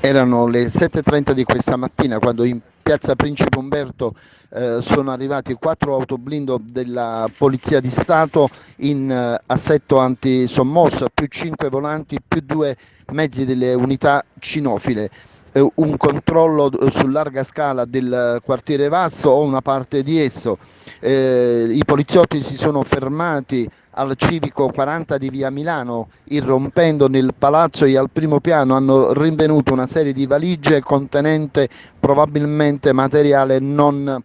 Erano le 7.30 di questa mattina quando in piazza Principe Umberto eh, sono arrivati quattro autoblindo della Polizia di Stato in eh, assetto antisommossa, più cinque volanti, più due mezzi delle unità cinofile. Eh, un controllo eh, su larga scala del quartiere Vasto o una parte di esso. Eh, I poliziotti si sono fermati al civico 40 di via Milano, irrompendo nel palazzo e al primo piano hanno rinvenuto una serie di valigie contenente probabilmente materiale non,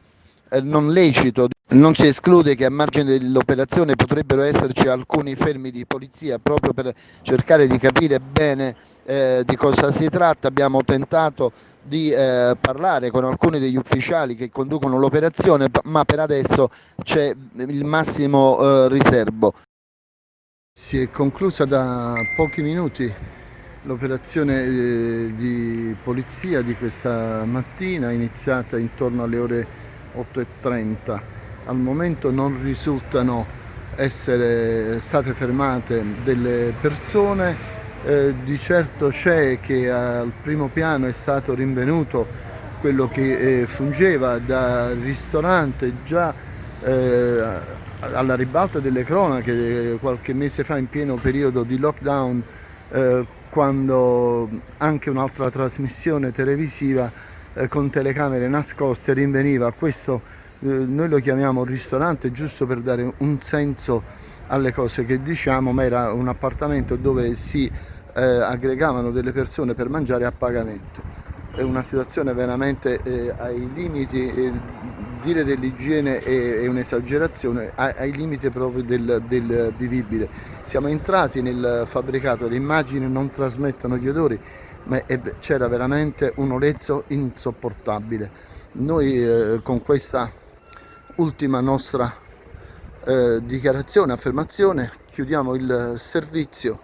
eh, non lecito. Non si esclude che a margine dell'operazione potrebbero esserci alcuni fermi di polizia proprio per cercare di capire bene eh, di cosa si tratta. Abbiamo tentato di eh, parlare con alcuni degli ufficiali che conducono l'operazione, ma per adesso c'è il massimo eh, riservo. Si è conclusa da pochi minuti l'operazione eh, di polizia di questa mattina, iniziata intorno alle ore 8.30. Al momento non risultano essere state fermate delle persone, eh, di certo c'è che al primo piano è stato rinvenuto quello che eh, fungeva da ristorante già eh, alla ribalta delle cronache qualche mese fa in pieno periodo di lockdown eh, quando anche un'altra trasmissione televisiva eh, con telecamere nascoste rinveniva. Questo eh, noi lo chiamiamo ristorante giusto per dare un senso alle cose che diciamo ma era un appartamento dove si eh, aggregavano delle persone per mangiare a pagamento. È una situazione veramente eh, ai limiti eh, dire dell'igiene è, è un'esagerazione ai, ai, limiti proprio del, del vivibile. Siamo entrati nel fabbricato le immagini non trasmettono gli odori ma c'era veramente un olezzo insopportabile. Noi eh, con questa ultima nostra eh, dichiarazione, affermazione, chiudiamo il servizio.